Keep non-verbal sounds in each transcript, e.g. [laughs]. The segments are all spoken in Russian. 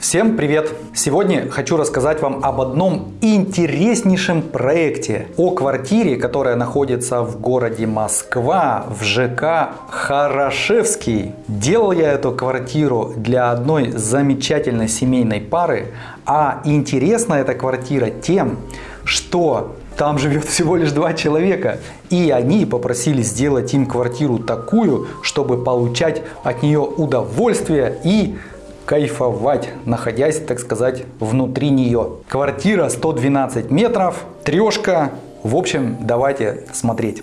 Всем привет! Сегодня хочу рассказать вам об одном интереснейшем проекте. О квартире, которая находится в городе Москва, в ЖК Хорошевский. Делал я эту квартиру для одной замечательной семейной пары. А интересна эта квартира тем, что там живет всего лишь два человека. И они попросили сделать им квартиру такую, чтобы получать от нее удовольствие и кайфовать, находясь, так сказать, внутри нее. Квартира 112 метров, трешка. В общем, давайте смотреть.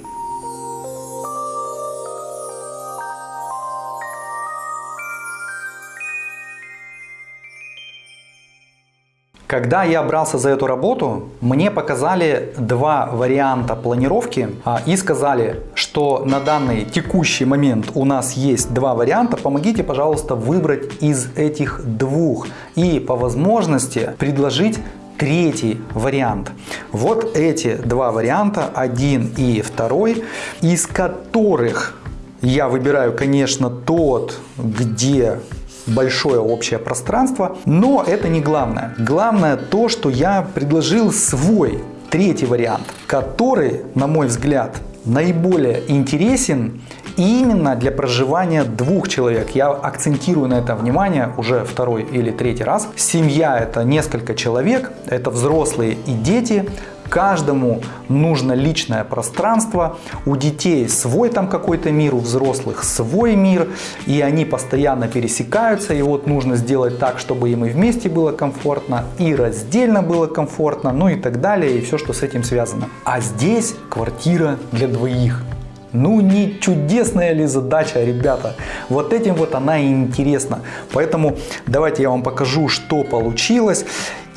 Когда я брался за эту работу, мне показали два варианта планировки а, и сказали, что на данный текущий момент у нас есть два варианта. Помогите, пожалуйста, выбрать из этих двух и по возможности предложить третий вариант. Вот эти два варианта, один и второй, из которых я выбираю, конечно, тот, где большое общее пространство, но это не главное. Главное то, что я предложил свой третий вариант, который, на мой взгляд, наиболее интересен именно для проживания двух человек. Я акцентирую на это внимание уже второй или третий раз. Семья это несколько человек, это взрослые и дети, Каждому нужно личное пространство, у детей свой там какой-то мир, у взрослых свой мир, и они постоянно пересекаются, и вот нужно сделать так, чтобы им и вместе было комфортно, и раздельно было комфортно, ну и так далее, и все, что с этим связано. А здесь квартира для двоих. Ну не чудесная ли задача, ребята? Вот этим вот она и интересна. Поэтому давайте я вам покажу, что получилось.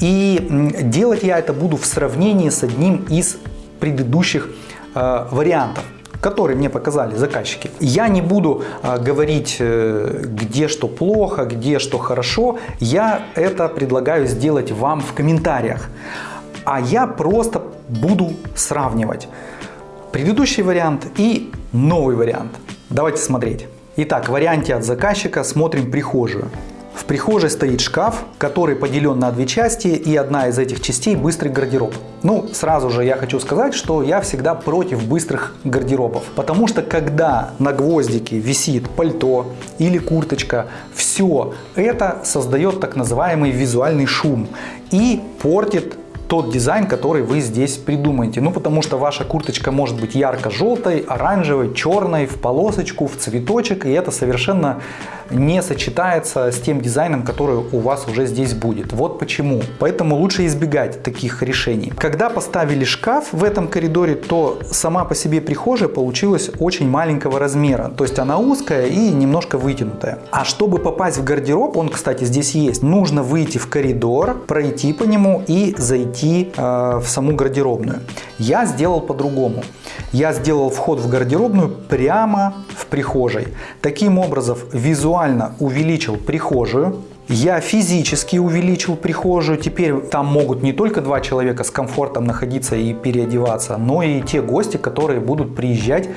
И делать я это буду в сравнении с одним из предыдущих э, вариантов которые мне показали заказчики. Я не буду а, говорить, э, где что плохо, где что хорошо. Я это предлагаю сделать вам в комментариях. А я просто буду сравнивать предыдущий вариант и новый вариант. Давайте смотреть. Итак, в варианте от заказчика смотрим прихожую. В прихожей стоит шкаф, который поделен на две части, и одна из этих частей быстрый гардероб. Ну, сразу же я хочу сказать, что я всегда против быстрых гардеробов, потому что когда на гвоздике висит пальто или курточка, все это создает так называемый визуальный шум и портит тот дизайн, который вы здесь придумаете. Ну, потому что ваша курточка может быть ярко-желтой, оранжевой, черной, в полосочку, в цветочек, и это совершенно не сочетается с тем дизайном, который у вас уже здесь будет. Вот почему. Поэтому лучше избегать таких решений. Когда поставили шкаф в этом коридоре, то сама по себе прихожая получилась очень маленького размера. То есть она узкая и немножко вытянутая. А чтобы попасть в гардероб, он, кстати, здесь есть, нужно выйти в коридор, пройти по нему и зайти э, в саму гардеробную. Я сделал по-другому. Я сделал вход в гардеробную прямо в прихожей. Таким образом, визуально увеличил прихожую, я физически увеличил прихожую. Теперь там могут не только два человека с комфортом находиться и переодеваться, но и те гости, которые будут приезжать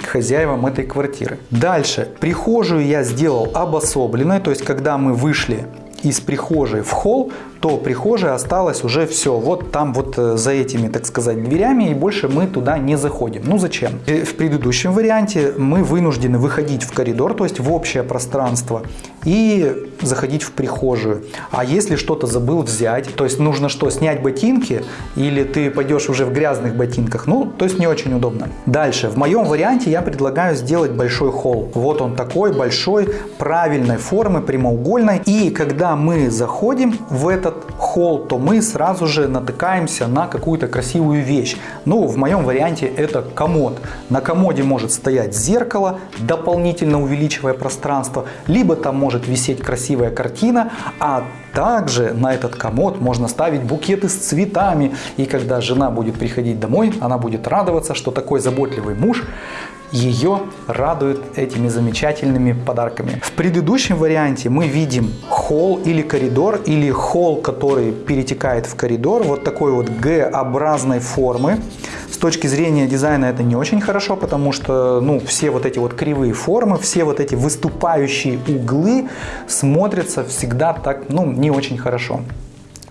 к хозяевам этой квартиры. Дальше. Прихожую я сделал обособленной, то есть когда мы вышли из прихожей в холл, то прихожая осталась уже все. Вот там вот э, за этими, так сказать, дверями и больше мы туда не заходим. Ну зачем? Э, в предыдущем варианте мы вынуждены выходить в коридор, то есть в общее пространство и заходить в прихожую. А если что-то забыл взять, то есть нужно что, снять ботинки или ты пойдешь уже в грязных ботинках, ну, то есть не очень удобно. Дальше, в моем варианте я предлагаю сделать большой холл. Вот он такой большой, правильной формы, прямоугольной. И когда мы заходим в этот холл, то мы сразу же натыкаемся на какую-то красивую вещь. Ну, в моем варианте это комод. На комоде может стоять зеркало, дополнительно увеличивая пространство, либо там может висеть красивая картина, а также на этот комод можно ставить букеты с цветами. И когда жена будет приходить домой, она будет радоваться, что такой заботливый муж ее радует этими замечательными подарками. В предыдущем варианте мы видим холл или коридор, или холл, который перетекает в коридор, вот такой вот Г-образной формы С точки зрения дизайна это не очень хорошо, потому что ну, все вот эти вот кривые формы, все вот эти выступающие углы смотрятся всегда так, ну, не очень хорошо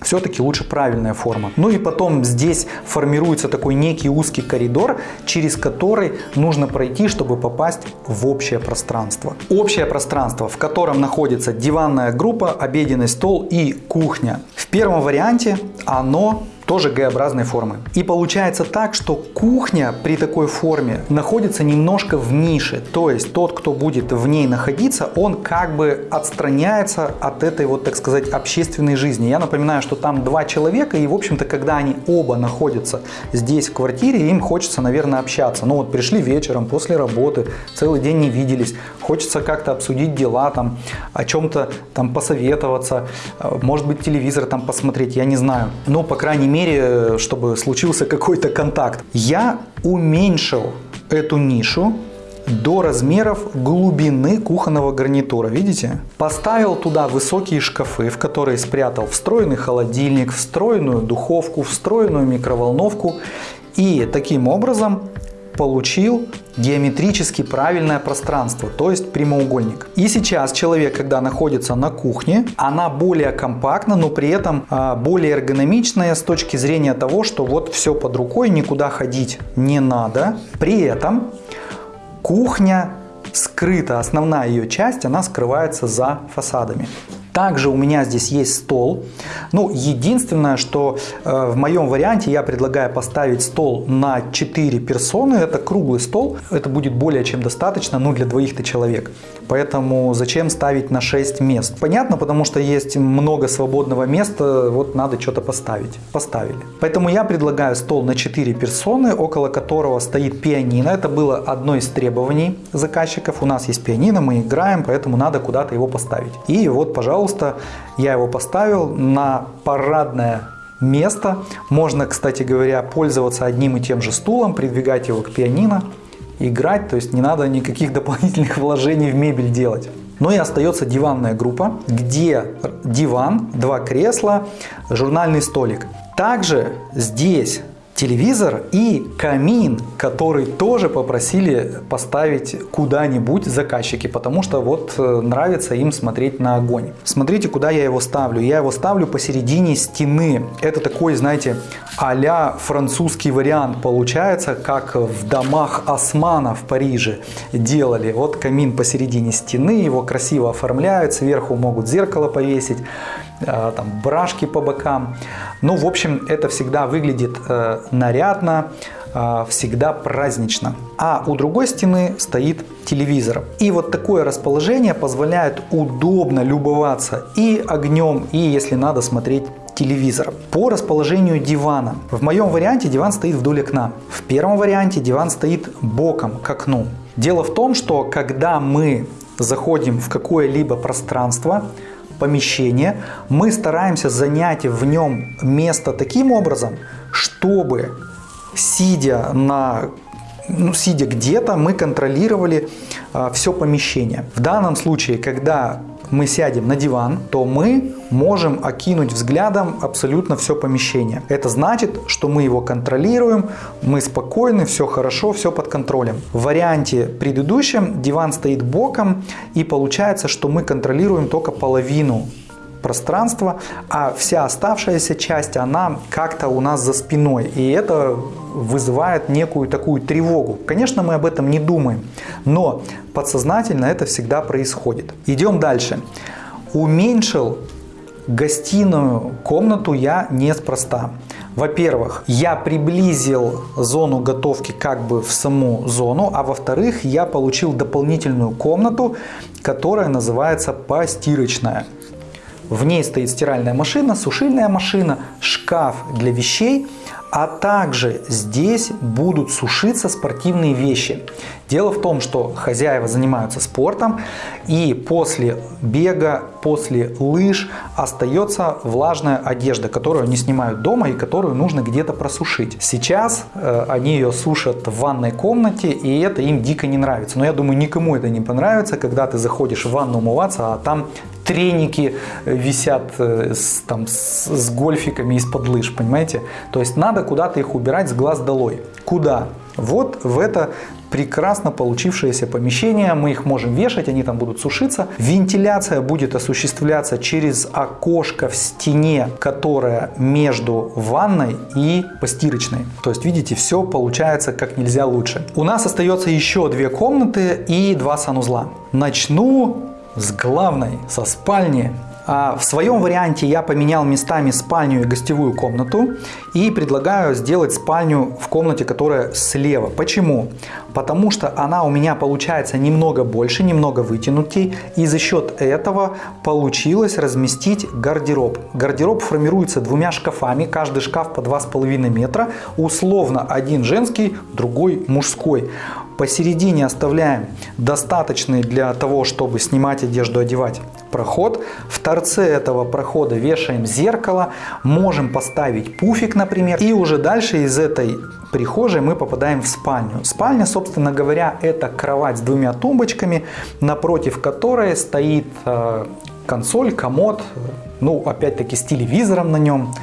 все-таки лучше правильная форма. Ну и потом здесь формируется такой некий узкий коридор, через который нужно пройти, чтобы попасть в общее пространство. Общее пространство, в котором находится диванная группа, обеденный стол и кухня. В первом варианте оно тоже Г-образной формы. И получается так, что кухня при такой форме находится немножко в нише. То есть тот, кто будет в ней находиться, он как бы отстраняется от этой вот, так сказать, общественной жизни. Я напоминаю, что там два человека, и, в общем-то, когда они оба находятся здесь в квартире, им хочется, наверное, общаться. Ну вот пришли вечером после работы, целый день не виделись, хочется как-то обсудить дела, там, о чем-то там посоветоваться, может быть, телевизор там посмотреть, я не знаю. Но, по крайней мере, чтобы случился какой-то контакт. Я уменьшил эту нишу до размеров глубины кухонного гарнитура, видите? Поставил туда высокие шкафы, в которые спрятал встроенный холодильник, встроенную духовку, встроенную микроволновку. И таким образом получил геометрически правильное пространство, то есть прямоугольник. И сейчас человек, когда находится на кухне, она более компактна, но при этом а, более эргономичная с точки зрения того, что вот все под рукой, никуда ходить не надо. При этом кухня скрыта, основная ее часть, она скрывается за фасадами. Также у меня здесь есть стол. Ну, единственное, что э, в моем варианте я предлагаю поставить стол на 4 персоны. Это круглый стол. Это будет более чем достаточно, ну, для двоих-то человек. Поэтому зачем ставить на 6 мест? Понятно, потому что есть много свободного места, вот надо что-то поставить. Поставили. Поэтому я предлагаю стол на 4 персоны, около которого стоит пианино. Это было одно из требований заказчиков. У нас есть пианино, мы играем, поэтому надо куда-то его поставить. И вот, пожалуйста, пожалуйста, я его поставил на парадное место. Можно, кстати говоря, пользоваться одним и тем же стулом, придвигать его к пианино, играть, то есть не надо никаких [laughs] дополнительных вложений в мебель делать. Но и остается диванная группа, где диван, два кресла, журнальный столик. Также здесь телевизор и камин, который тоже попросили поставить куда-нибудь заказчики, потому что вот э, нравится им смотреть на огонь. Смотрите, куда я его ставлю. Я его ставлю посередине стены. Это такой, знаете, а французский вариант получается, как в домах Османа в Париже делали. Вот камин посередине стены, его красиво оформляют, сверху могут зеркало повесить. Э, там брашки по бокам. Ну, в общем, это всегда выглядит э, нарядно, э, всегда празднично. А у другой стены стоит телевизор. И вот такое расположение позволяет удобно любоваться и огнем, и если надо смотреть телевизор. По расположению дивана. В моем варианте диван стоит вдоль окна. В первом варианте диван стоит боком к окну. Дело в том, что когда мы заходим в какое-либо пространство, помещение, мы стараемся занять в нем место таким образом, чтобы, сидя на ну, сидя где-то, мы контролировали э, все помещение. В данном случае, когда мы сядем на диван, то мы можем окинуть взглядом абсолютно все помещение. Это значит, что мы его контролируем, мы спокойны, все хорошо, все под контролем. В варианте предыдущем диван стоит боком и получается, что мы контролируем только половину пространства, а вся оставшаяся часть, она как-то у нас за спиной. И это вызывает некую такую тревогу. Конечно, мы об этом не думаем, но подсознательно это всегда происходит. Идем дальше. Уменьшил гостиную комнату я неспроста. Во-первых, я приблизил зону готовки как бы в саму зону, а во-вторых, я получил дополнительную комнату, которая называется постирочная. В ней стоит стиральная машина, сушильная машина, шкаф для вещей, а также здесь будут сушиться спортивные вещи. Дело в том, что хозяева занимаются спортом и после бега, после лыж остается влажная одежда, которую они снимают дома и которую нужно где-то просушить. Сейчас э, они ее сушат в ванной комнате и это им дико не нравится. Но я думаю, никому это не понравится, когда ты заходишь в ванну умываться, а там треники висят э, с, там, с, с гольфиками из-под лыж, понимаете? То есть надо куда-то их убирать с глаз долой. Куда? Вот в это прекрасно получившееся помещение, мы их можем вешать, они там будут сушиться. Вентиляция будет осуществляться через окошко в стене, которое между ванной и постирочной. То есть, видите, все получается как нельзя лучше. У нас остается еще две комнаты и два санузла. Начну с главной, со спальни. А в своем варианте я поменял местами спальню и гостевую комнату и предлагаю сделать спальню в комнате, которая слева. Почему? Потому что она у меня получается немного больше, немного вытянутей и за счет этого получилось разместить гардероб. Гардероб формируется двумя шкафами, каждый шкаф по 2,5 метра, условно один женский, другой мужской. Посередине оставляем достаточный для того, чтобы снимать одежду, одевать проход. В торце этого прохода вешаем зеркало, можем поставить пуфик, например. И уже дальше из этой прихожей мы попадаем в спальню. Спальня, собственно говоря, это кровать с двумя тумбочками, напротив которой стоит э, консоль, комод, ну опять-таки с телевизором на нем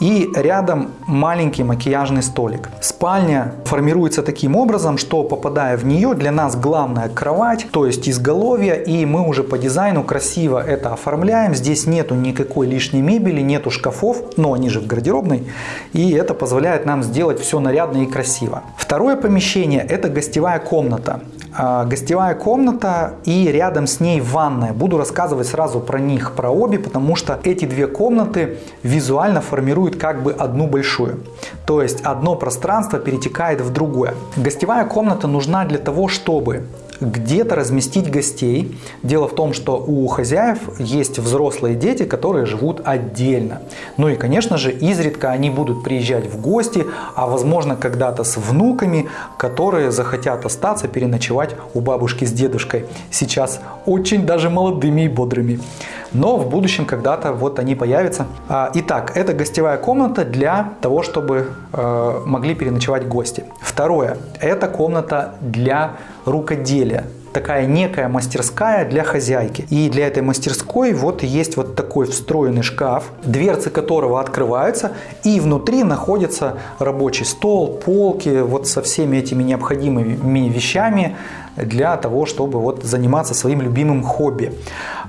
и рядом маленький макияжный столик. Спальня формируется таким образом, что попадая в нее, для нас главная кровать, то есть изголовье, и мы уже по дизайну красиво это оформляем. Здесь нету никакой лишней мебели, нету шкафов, но они же в гардеробной, и это позволяет нам сделать все нарядно и красиво. Второе помещение это гостевая комната. А, гостевая комната и рядом с ней ванная. Буду рассказывать сразу про них, про обе, потому что эти две комнаты визуально формируют как бы одну большую. То есть одно пространство перетекает в другое. Гостевая комната нужна для того, чтобы где-то разместить гостей. Дело в том, что у хозяев есть взрослые дети, которые живут отдельно. Ну и, конечно же, изредка они будут приезжать в гости, а возможно когда-то с внуками, которые захотят остаться, переночевать у бабушки с дедушкой. Сейчас очень даже молодыми и бодрыми. Но в будущем когда-то вот они появятся. А, итак, это гостевая комната для того, чтобы могли переночевать гости. Второе, это комната для рукоделия такая некая мастерская для хозяйки. И для этой мастерской вот есть вот такой встроенный шкаф, дверцы которого открываются, и внутри находится рабочий стол, полки, вот со всеми этими необходимыми вещами для того, чтобы вот заниматься своим любимым хобби.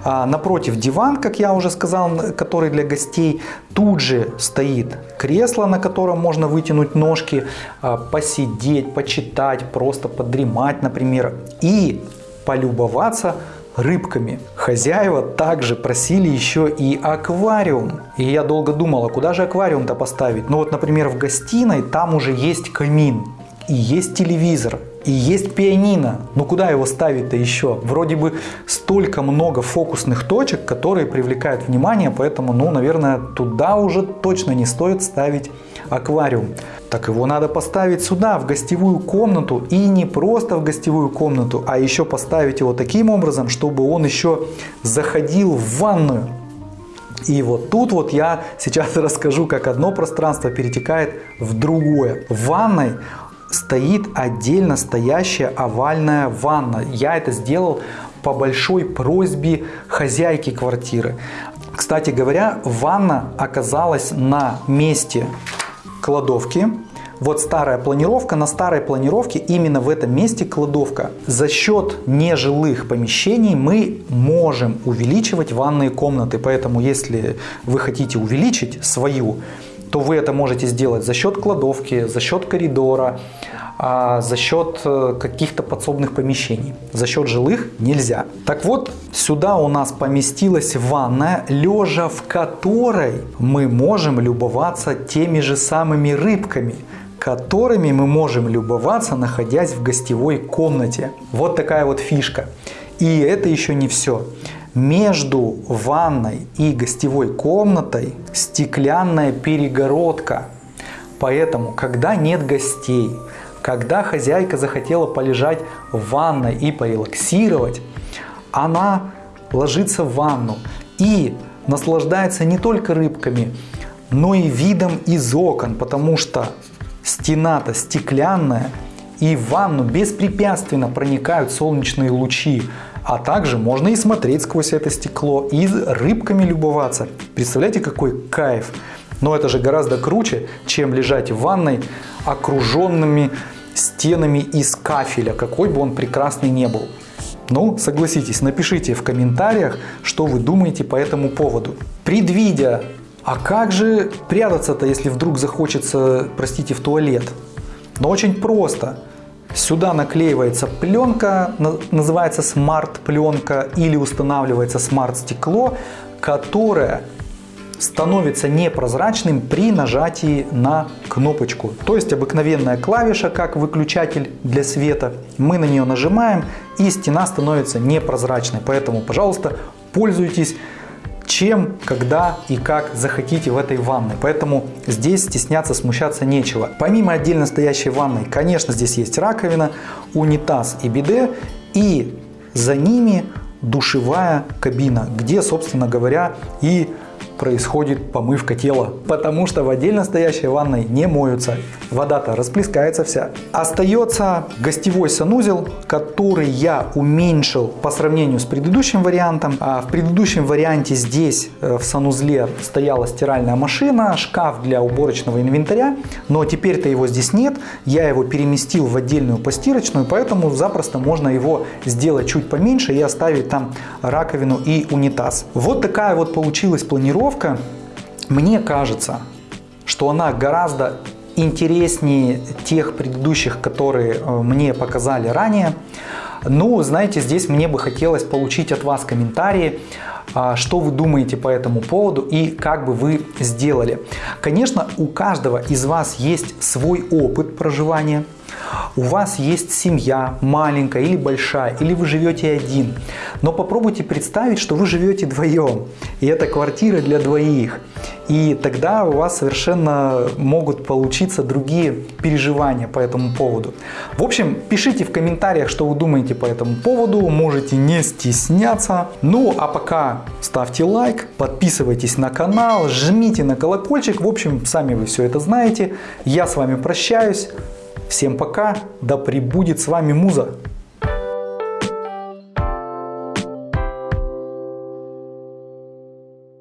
А напротив диван, как я уже сказал, который для гостей. Тут же стоит кресло, на котором можно вытянуть ножки, а, посидеть, почитать, просто подремать, например. И полюбоваться рыбками. Хозяева также просили еще и аквариум. И я долго думал, а куда же аквариум-то поставить? Ну вот, например, в гостиной там уже есть камин и есть телевизор. И есть пианино. Ну куда его ставить-то еще? Вроде бы столько много фокусных точек, которые привлекают внимание, поэтому, ну, наверное, туда уже точно не стоит ставить аквариум. Так его надо поставить сюда, в гостевую комнату. И не просто в гостевую комнату, а еще поставить его таким образом, чтобы он еще заходил в ванную. И вот тут вот я сейчас [laughs] расскажу, как одно пространство перетекает в другое. В ванной стоит отдельно стоящая овальная ванна. Я это сделал по большой просьбе хозяйки квартиры. Кстати говоря, ванна оказалась на месте кладовки. Вот старая планировка, на старой планировке именно в этом месте кладовка. За счет нежилых помещений мы можем увеличивать ванные комнаты, поэтому если вы хотите увеличить свою то вы это можете сделать за счет кладовки, за счет коридора, а за счет э, каких-то подсобных помещений. За счет жилых нельзя. Так вот, сюда у нас поместилась ванная, лежа в которой мы можем любоваться теми же самыми рыбками, которыми мы можем любоваться, находясь в гостевой комнате. Вот такая вот фишка. И это еще не все. Между ванной и гостевой комнатой стеклянная перегородка. Поэтому, когда нет гостей, когда хозяйка захотела полежать в ванной и порелаксировать, она ложится в ванну и наслаждается не только рыбками, но и видом из окон, потому что стена-то стеклянная, и в ванну беспрепятственно проникают солнечные лучи А также можно и смотреть сквозь это стекло, и рыбками любоваться. Представляете, какой кайф! Но это же гораздо круче, чем лежать в ванной окруженными стенами из кафеля, какой бы он прекрасный не был. Ну, согласитесь, напишите в комментариях, что вы думаете по этому поводу. Предвидя, а как же прятаться-то, если вдруг захочется, простите, в туалет? Но очень просто. Сюда наклеивается пленка, называется смарт-пленка или устанавливается смарт-стекло, которое становится непрозрачным при нажатии на кнопочку. То есть обыкновенная клавиша, как выключатель для света. Мы на нее нажимаем и стена становится непрозрачной. Поэтому, пожалуйста, пользуйтесь чем, когда и как захотите в этой ванной. Поэтому здесь стесняться, смущаться нечего. Помимо отдельно стоящей ванной, конечно, здесь есть раковина, унитаз и биде. И за ними душевая кабина, где, собственно говоря, и происходит помывка тела, потому что в отдельно стоящей ванной не моются. Вода-то расплескается вся. Остается гостевой санузел, который я уменьшил по сравнению с предыдущим вариантом. А в предыдущем варианте здесь э, в санузле стояла стиральная машина, шкаф для уборочного инвентаря, но теперь-то его здесь нет. Я его переместил в отдельную постирочную, поэтому запросто можно его сделать чуть поменьше и оставить там раковину и унитаз. Вот такая вот получилась планировка тренировка, мне кажется, что она гораздо интереснее тех предыдущих, которые э, мне показали ранее. Ну, знаете, здесь мне бы хотелось получить от вас комментарии, а, что вы думаете по этому поводу и как бы вы сделали. Конечно, у каждого из вас есть свой опыт проживания, у вас есть семья, маленькая или большая, или вы живете один. Но попробуйте представить, что вы живете вдвоем, и это квартира для двоих. И тогда у вас совершенно могут получиться другие переживания по этому поводу. В общем, пишите в комментариях, что вы думаете по этому поводу, можете не стесняться. Ну, а пока ставьте лайк, подписывайтесь на канал, жмите на колокольчик. В общем, сами вы все это знаете. Я с вами прощаюсь. Всем пока, да пребудет с вами Муза!